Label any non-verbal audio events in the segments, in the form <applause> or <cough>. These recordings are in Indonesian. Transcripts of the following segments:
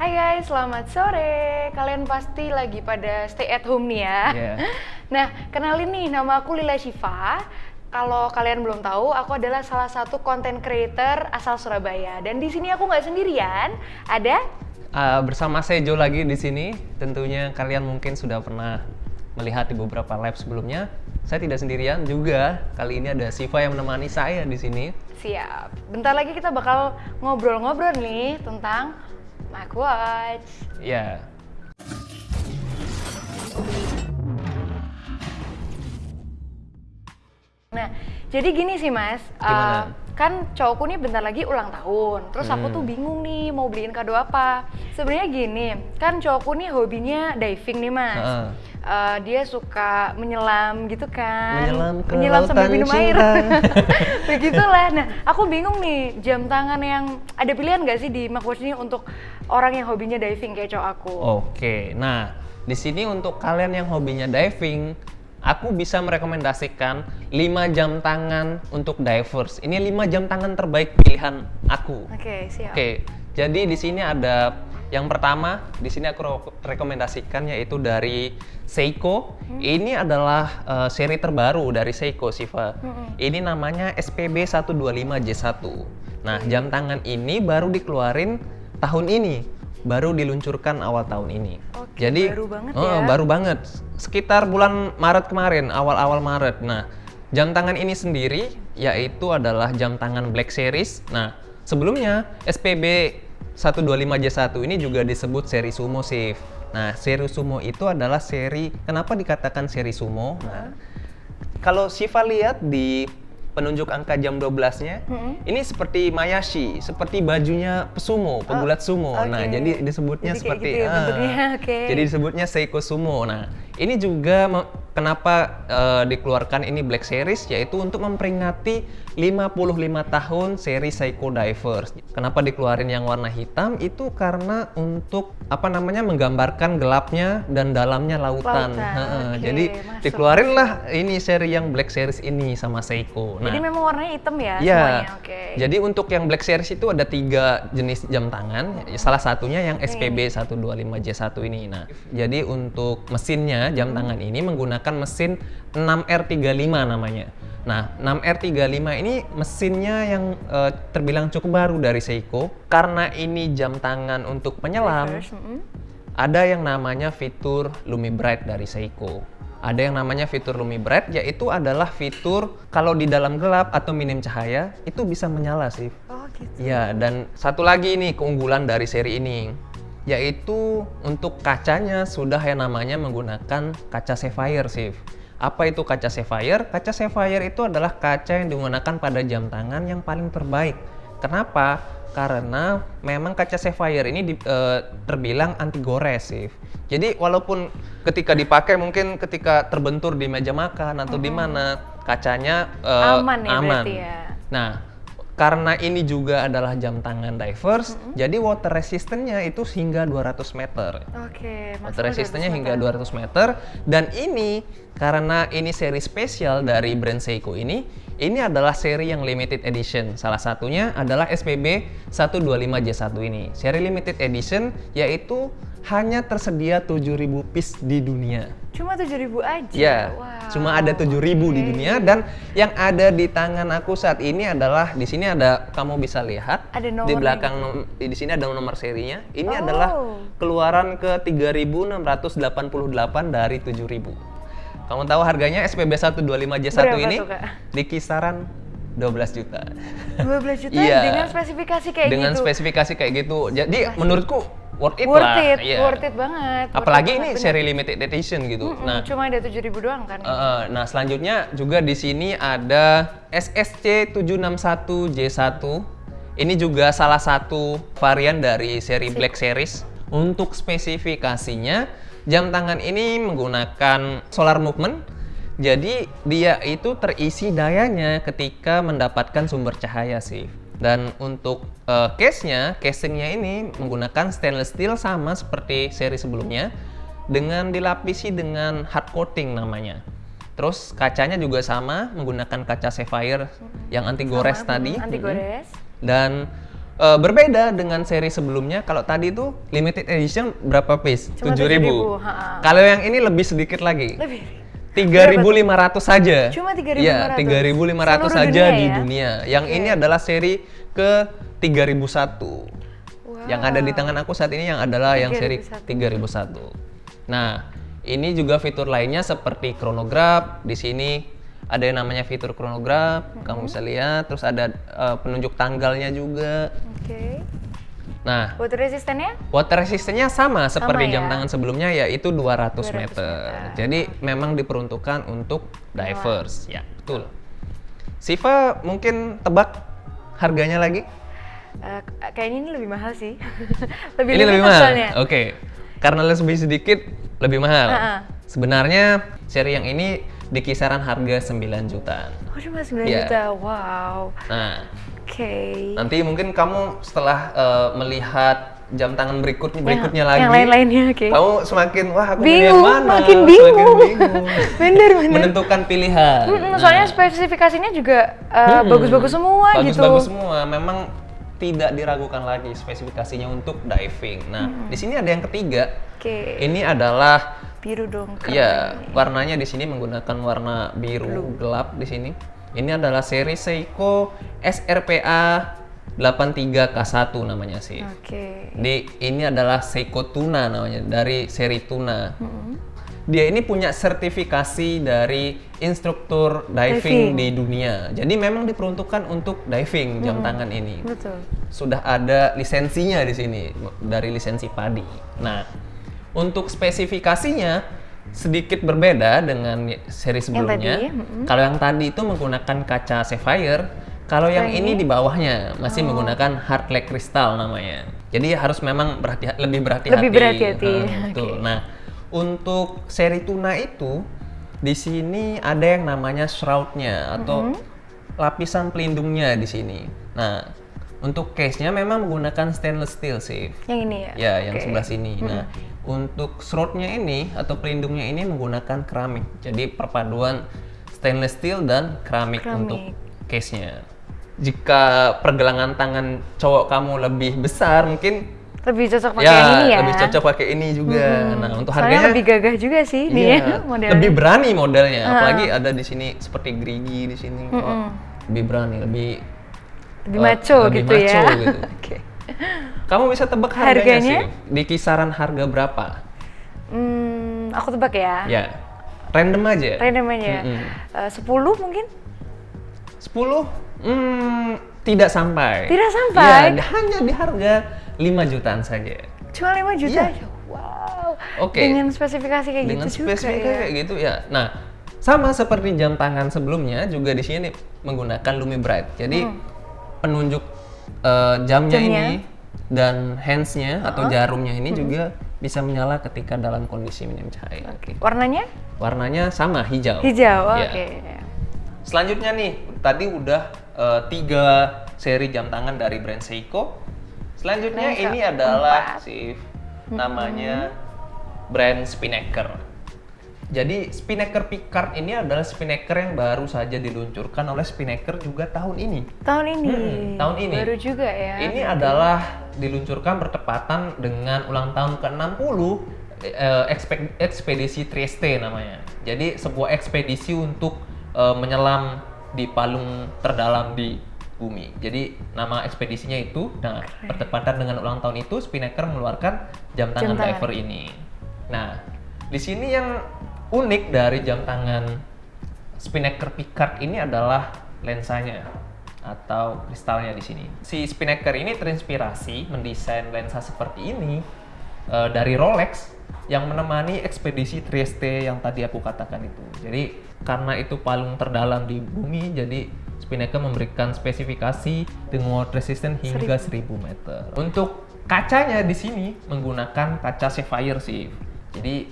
Hai guys, selamat sore. Kalian pasti lagi pada stay at home nih ya. Iya. <laughs> Nah, kenalin nih, nama aku Lila Shiva. Kalau kalian belum tahu, aku adalah salah satu content creator asal Surabaya. Dan di sini aku nggak sendirian, ada Uh, bersama saya Jo lagi di sini. Tentunya kalian mungkin sudah pernah melihat di beberapa live sebelumnya. Saya tidak sendirian juga. Kali ini ada Siva yang menemani saya di sini. Siap. Bentar lagi kita bakal ngobrol-ngobrol nih tentang Watch. Ya. Nah, jadi gini sih Mas. uh, kan cowokku nih bentar lagi ulang tahun. Terus aku Hmm. tuh bingung nih mau beliin kado apa. Sebenarnya gini, kan cowokku nih hobinya diving nih Mas. Uh, dia suka menyelam gitu kan Menyelam ke sambil lautan minum air cinta. <laughs> begitulah nah aku bingung nih jam tangan yang ada pilihan nggak sih di Macwatch ini untuk orang yang hobinya diving kayak cowok aku Oke. Nah, di sini untuk kalian yang hobinya diving, aku bisa merekomendasikan 5 jam tangan untuk divers. Ini 5 jam tangan terbaik pilihan aku. oke siap Oke, jadi di sini ada yang pertama, di sini aku rekomendasikan yaitu dari Seiko. Ini adalah eh, seri terbaru dari Seiko, Siva. Ini namanya SPB 125J1. Nah, jam tangan ini baru dikeluarin tahun ini, baru diluncurkan awal tahun ini. Oke, baru banget oh, ya. baru banget. Sekitar bulan Maret kemarin, awal-awal Maret. Nah, jam tangan ini sendiri yaitu adalah jam tangan Black Series. Nah, sebelumnya SPB 125J1 ini juga disebut seri sumo Sif. Nah, seri sumo itu adalah seri kenapa dikatakan seri sumo? Nah, kalau Siva lihat di penunjuk angka jam 12-nya, Mm-mm. ini seperti mayashi, seperti bajunya pesumo, pegulat sumo. Nah, oke. jadi disebutnya Jadi seperti gitu ya ah, <laughs> oke. Jadi disebutnya Seiko Sumo. Nah, ini juga kenapa eh, dikeluarkan ini Black Series yaitu untuk memperingati 55 tahun seri Seiko Divers. Kenapa dikeluarin yang warna hitam? Itu karena untuk apa namanya menggambarkan gelapnya dan dalamnya lautan. Lautan, oke, Jadi masuk. dikeluarin lah ini seri yang Black Series ini sama Seiko. jadi memang warnanya hitam ya Iya. semuanya oke Jadi untuk yang Black Series itu ada tiga jenis jam tangan. Salah satunya yang SPB 125J1 ini. Nah, jadi untuk mesinnya jam tangan ini menggunakan mesin 6R35 namanya. Nah, 6R35 ini mesinnya yang eh, terbilang cukup baru dari Seiko. Karena ini jam tangan untuk penyelam, ada yang namanya fitur Lumi Bright dari Seiko. Ada yang namanya fitur Lumi Bright, yaitu adalah fitur kalau di dalam gelap atau minim cahaya itu bisa menyala sih. oh gitu Ya, dan satu lagi nih keunggulan dari seri ini, yaitu untuk kacanya sudah yang namanya menggunakan kaca sapphire sih. Apa itu kaca sapphire? Kaca sapphire itu adalah kaca yang digunakan pada jam tangan yang paling terbaik. Kenapa? Karena memang kaca sapphire ini di- eh, terbilang anti gores sih. Jadi walaupun ketika dipakai mungkin ketika terbentur di meja makan atau di mana kacanya eh, Aman ya berarti ya? Nah, karena ini juga adalah jam tangan divers, jadi water resistance-nya itu hingga 200 meter. oke Water resistance-nya hingga 200 meter dan ini karena ini seri spesial dari brand Seiko ini, ini adalah seri yang limited edition. Salah satunya adalah SPB 125J1 ini. Seri limited edition yaitu hanya tersedia 7000 piece di dunia. cuma 7000 aja Ya, Wow. cuma ada 7000 di Oke. dunia dan yang ada di tangan aku saat ini adalah di sini ada kamu bisa lihat Ada di nomornya belakang nom- di sini ada nomor serinya. Ini Oh. adalah keluaran ke 3688 dari 7000. Kamu tahu harganya SPB 125J1 Berapa ini tuh, Kak? di kisaran 12 juta. 12 juta Iya. dengan spesifikasi kayak Dengan gitu spesifikasi kayak gitu. Jadi menurutku worth it worth lah. it Iya. worth it banget worth Apalagi it ini banget, seri limited edition gitu. bener. Nah, Mm-mm, cuma ada 7000 doang kan uh, nah selanjutnya juga di sini ada SSC 761J1. Ini juga salah satu varian dari seri Black Series. Untuk spesifikasinya, jam tangan ini menggunakan solar movement. Jadi dia itu terisi dayanya ketika mendapatkan sumber cahaya sih. Dan untuk uh, case-nya, casingnya ini menggunakan stainless steel sama seperti seri sebelumnya dengan dilapisi dengan hard coating namanya. Terus kacanya juga sama menggunakan kaca sapphire yang anti gores Sama, tadi. mm, anti gores Dan eh, berbeda dengan seri sebelumnya. Kalau tadi itu limited edition berapa piece? Cuma 7.000. 7.000, ha-ha. Kalau yang ini lebih sedikit lagi. Lebih. 3.500 saja. Cuma 3.500. Iya, 3.500 Seluruh saja dunia di ya? dunia. Yang ini adalah seri ke 3001. Wow. Yang ada di tangan aku saat ini yang adalah yang seri 3001. Nah, ini juga fitur lainnya seperti chronograph. Di sini ada yang namanya fitur chronograph, Mm-hmm. kamu bisa lihat. Terus ada eh, penunjuk tanggalnya juga. Oke. Nah, Water resistannya? water resistance-nya sama seperti ya? jam tangan sebelumnya yaitu 200, 200 meter. meter. Jadi memang diperuntukkan untuk divers. Ya, betul. Siva mungkin tebak harganya lagi? Eh, kayaknya ini lebih mahal sih. <laughs> lebih Ini lebih mahal. Oke. Karena lebih sedikit lebih mahal. Ha-ha. Sebenarnya seri yang ini di kisaran harga 9 jutaan. Oh, cuma 9 Iya. juta. Wow. Nah, Oke. nanti mungkin kamu setelah eh, melihat jam tangan berikutnya berikutnya yang, lagi Yang lain-lainnya, oke. kamu semakin wah aku yang Bingung, mana makin Semakin bingung. bingung. <laughs> Bener, bener. menentukan pilihan Mm-mm, Nah, soalnya spesifikasinya juga eh, hmm, bagus-bagus semua gitu. bagus-bagus semua memang tidak diragukan lagi spesifikasinya untuk diving nah di sini ada yang ketiga Oke. ini adalah Biru dong. ya ini. warnanya di sini menggunakan warna biru gelap di sini ini adalah seri Seiko SRPA 83K1 namanya sih Oke. di ini adalah Seiko Tuna namanya dari seri Tuna. Dia ini punya sertifikasi dari instruktur diving, Diving. di dunia. Jadi memang diperuntukkan untuk diving jam tangan ini. Betul. Sudah ada lisensinya di sini dari lisensi PADI. Nah, untuk spesifikasinya sedikit berbeda dengan seri sebelumnya. tadi. Kalau yang tadi itu menggunakan kaca sapphire, kalau yang ini di bawahnya masih Oh. menggunakan hard like crystal namanya. Jadi harus memang berhati lebih berhati-hati. Lebih berhati-hati, Hmm, betul. <laughs> Nah, untuk seri tuna itu di sini ada yang namanya shroudnya atau lapisan pelindungnya di sini. Nah, untuk case-nya memang menggunakan stainless steel sih. Yang ini ya. Ya, yang Oke. sebelah sini. Nah, untuk shroudnya ini atau pelindungnya ini menggunakan keramik. Jadi perpaduan stainless steel dan keramik, Keramik. untuk case-nya. Jika pergelangan tangan cowok kamu lebih besar, mungkin Lebih cocok pakai ya, yang ini ya. lebih cocok pakai ini juga. Nah, untuk Soalnya harganya lebih gagah juga sih iya, nih ya modelnya. lebih berani modelnya. Apalagi ada di sini seperti gerigi di sini. Mm-mm. lebih berani, lebih lebih maco lebih gitu maco ya. gitu. <laughs> Oke. Kamu bisa tebak harganya, Harganya? sih? Di kisaran harga berapa? Hmm, aku tebak ya. Ya, random aja. Random aja. Mm-mm. Eh, 10 mungkin? 10? Hmm, tidak sampai. Tidak sampai? Iya, hanya di harga 5 jutaan saja. Cuma 5 juta aja. Wow. Oke. Dengan spesifikasi kayak Dengan gitu juga spesifikasi ya. kayak gitu ya. Nah, sama seperti jam tangan sebelumnya juga di sini menggunakan Lumi Bright. Jadi penunjuk eh, jamnya, Hmm. Jamnya. ini dan hands-nya atau jarumnya ini juga bisa menyala ketika dalam kondisi minim cahaya. Oke. Warnanya? Warnanya sama hijau. Hijau. Ya. Oke. Selanjutnya nih, tadi udah eh, tiga seri jam tangan dari brand Seiko. Selanjutnya Selanjutnya ini adalah si namanya brand Spinnaker. Jadi Spinnaker Picard ini adalah Spinnaker yang baru saja diluncurkan oleh Spinnaker juga tahun ini. Tahun ini. Hmm, tahun ini. Baru juga ya. Ini adalah diluncurkan bertepatan dengan ulang tahun ke-60 eh, ekspe- ekspedisi Trieste namanya. Jadi sebuah ekspedisi untuk eh, menyelam di palung terdalam di bumi. Jadi nama ekspedisinya itu, nah bertepatan dengan ulang tahun itu Spinnaker mengeluarkan jam tangan tangan. diver ini. Nah, di sini yang unik dari jam tangan Spinnaker Picard ini adalah lensanya atau kristalnya di sini. Si Spinnaker ini terinspirasi mendesain lensa seperti ini eh, dari Rolex yang menemani ekspedisi Trieste yang tadi aku katakan itu. Jadi karena itu palung terdalam di bumi, jadi Spinnaker memberikan spesifikasi dengan water resistant hingga 1000 meter. Untuk kacanya di sini menggunakan kaca sapphire sih. Jadi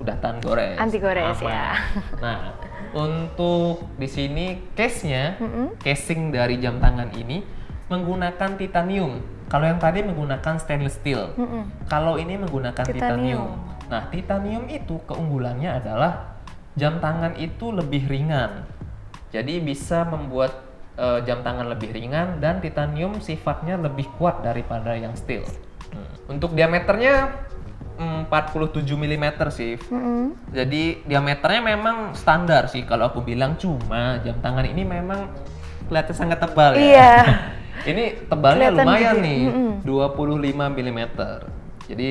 udah tahan gores. Anti gores, Aman. ya. <laughs> Nah, untuk di sini case-nya, casing dari jam tangan ini menggunakan titanium. Kalau yang tadi menggunakan stainless steel. Kalau ini menggunakan titanium. Titanium. Nah, titanium itu keunggulannya adalah jam tangan itu lebih ringan. Jadi bisa membuat eh, jam tangan lebih ringan dan titanium sifatnya lebih kuat daripada yang steel. Hmm. Untuk diameternya 47 mm sih. Mm-mm. Jadi diameternya memang standar sih kalau aku bilang cuma jam tangan ini memang kelihatan sangat tebal ya. Iya. <laughs> ini tebalnya Kelihatan lumayan gede. nih, Mm-mm. 25 mm. Jadi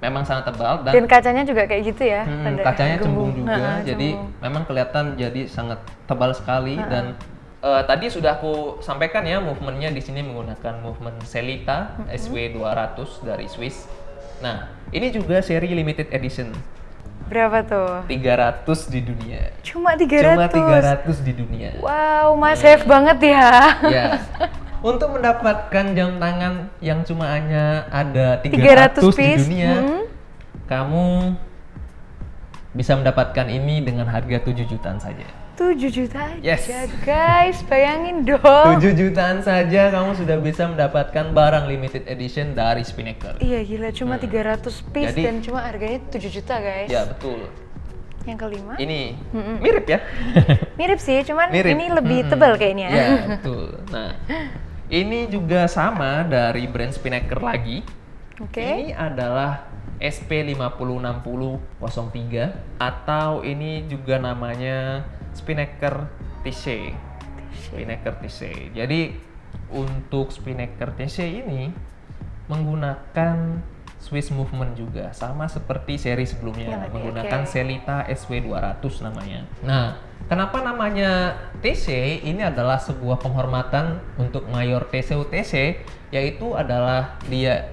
memang sangat tebal dan, Dan kacanya juga kayak gitu ya. Hmm, kacanya cembung juga, Ha-ha, jadi cembung. memang kelihatan jadi sangat tebal sekali dan eh, tadi sudah aku sampaikan ya movementnya di sini menggunakan movement Selita SW200 dari Swiss. Nah, ini juga seri limited edition, Berapa tuh? 300 di dunia. Cuma 300. Cuma 300 di dunia. Wow, mas safe banget ya. Ya. Untuk mendapatkan jam tangan yang cuma hanya ada 300 300, di piece, dunia, hmm. kamu bisa mendapatkan ini dengan harga 7 jutaan saja. 7 juta aja Yes. guys, bayangin dong. 7 jutaan saja kamu sudah bisa mendapatkan barang limited edition dari Spinnaker. Iya gila, cuma 300 piece Jadi- dan cuma harganya 7 juta guys. Ya, betul. Yang kelima, Ini mirip ya? <laughs> mirip sih, cuman mirip. ini lebih Mm-mm. tebal kayaknya. Ya, <laughs> betul. Nah, ini juga sama dari brand Spinnaker lagi. Oke. Ini adalah SP506003 atau ini juga namanya Spinnaker TC. Spinnaker TC. Jadi untuk Spinnaker TC ini menggunakan Swiss movement juga sama seperti seri sebelumnya tadi, menggunakan oke. Selita SW200 namanya. Nah, kenapa namanya TC? Ini adalah sebuah penghormatan untuk Mayor TC UTC yaitu adalah dia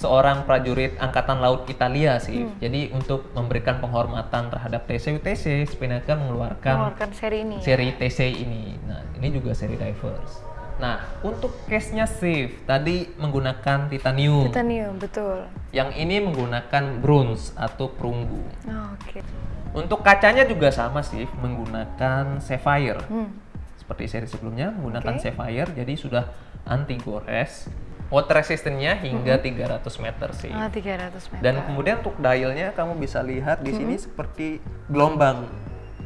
seorang prajurit angkatan laut Italia sih. Hmm. Jadi untuk memberikan penghormatan terhadap TC UTC, Spinnaker mengeluarkan Mengeluarkan seri ini. ya? seri TC ini. Nah, ini juga seri divers. Nah, untuk case-nya safe tadi menggunakan titanium. Titanium, betul. Yang ini menggunakan bronze atau perunggu. Oh, Oke. Untuk kacanya juga sama sih, menggunakan sapphire. Hmm. Seperti seri sebelumnya menggunakan Oke. sapphire, jadi sudah anti gores. Water resistance-nya hingga 300 meter sih. Ah, 300 meter. Dan kemudian untuk dialnya kamu bisa lihat di sini seperti gelombang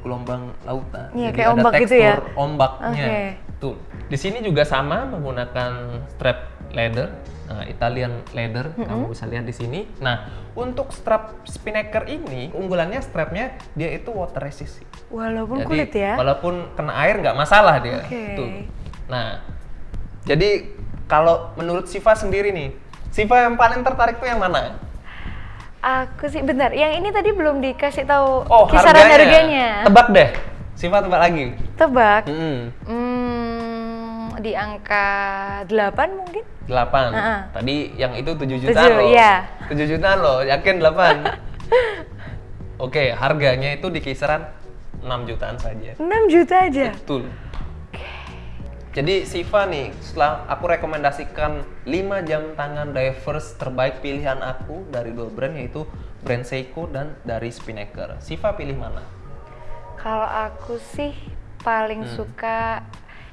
gelombang lautan. Iya, Jadi kayak ada ombak gitu tekstur ya? ombaknya. Oke. Tuh. Di sini juga sama menggunakan strap leather. Nah, Italian leather kamu bisa lihat di sini. Nah, untuk strap Spinnaker ini keunggulannya strapnya dia itu water resist. Walaupun Jadi, kulit ya. Walaupun kena air nggak masalah dia. Oke. Tuh. Nah, jadi kalau menurut Siva sendiri nih, Siva yang paling tertarik tuh yang mana? Aku sih bentar, yang ini tadi belum dikasih tahu Oh, kisaran harganya. harganya. Tebak deh. Siva tebak lagi. Tebak. Hmm, Hmm, di angka 8 mungkin? 8. Heeh. Tadi yang itu 7 jutaan Tujuh, loh. iya. 7 jutaan loh, yakin 8. <laughs> Oke, harganya itu di kisaran 6 jutaan saja. 6 juta aja. Betul. Jadi Siva nih, setelah aku rekomendasikan 5 jam tangan divers terbaik pilihan aku dari dua brand yaitu brand Seiko dan dari Spinnaker. Siva pilih mana? Kalau aku sih paling Hmm. suka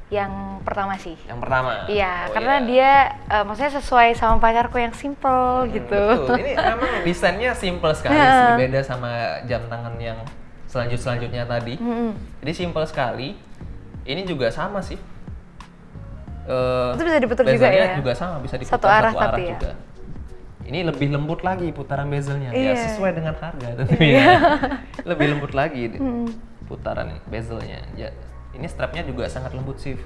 yang pertama sih. Yang pertama. Iya, Oh, karena iya. dia eh, maksudnya sesuai sama pacarku yang simple gitu. Hmm, Betul. Ini <laughs> memang desainnya simple sekali sih, beda sama jam tangan yang selanjut selanjutnya tadi. Mm-mm. Jadi simple sekali. Ini juga sama sih. Eh, Itu bisa diputar juga ya? juga sama, bisa diputar Satu arah tapi ya? juga. Ini lebih lembut lagi putaran bezelnya, ya Iya. sesuai dengan harga <laughs> tentunya. lebih lembut lagi Mm. putaran bezelnya. Ya, ini strapnya juga sangat lembut sih.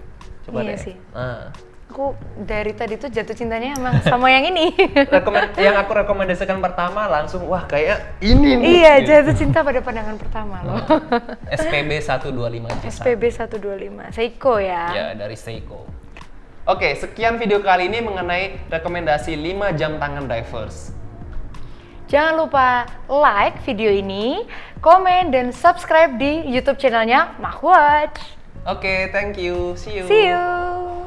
Coba Iya deh. sih. Nah, Aku dari tadi tuh jatuh cintanya emang sama yang ini. <laughs> rekomen yang aku rekomendasikan pertama langsung wah kayak ini nih. iya, Gitu. jatuh cinta pada pandangan pertama loh. SPB 125 J1. SPB 125, Seiko ya. Ya, dari Seiko. Oke, sekian video kali ini mengenai rekomendasi 5 jam tangan divers. Jangan lupa like video ini, komen, dan subscribe di YouTube channelnya Mahwatch. Oke, thank you. See you. See you!